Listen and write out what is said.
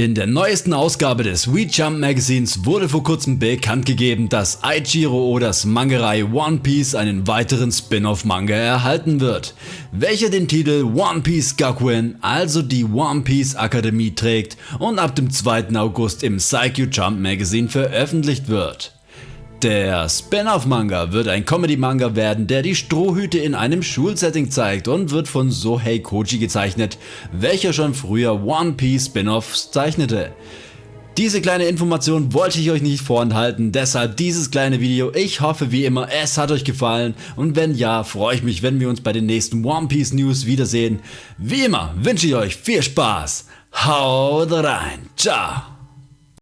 In der neuesten Ausgabe des We Jump Magazins wurde vor kurzem bekannt gegeben, dass Aichiro Odas Mangerei One Piece einen weiteren Spin-off-Manga erhalten wird, welcher den Titel One Piece Gakuen, also die One Piece Akademie trägt und ab dem 2. August im Psycho Jump Magazine veröffentlicht wird. Der Spin-off-Manga wird ein Comedy-Manga werden, der die Strohhüte in einem Schulsetting zeigt und wird von Sohei Koji gezeichnet, welcher schon früher One Piece Spin-offs zeichnete. Diese kleine Information wollte ich euch nicht vorenthalten, deshalb dieses kleine Video. Ich hoffe wie immer es hat euch gefallen und wenn ja, freue ich mich wenn wir uns bei den nächsten One Piece News wiedersehen. Wie immer wünsche ich euch viel Spaß, haut rein, ciao!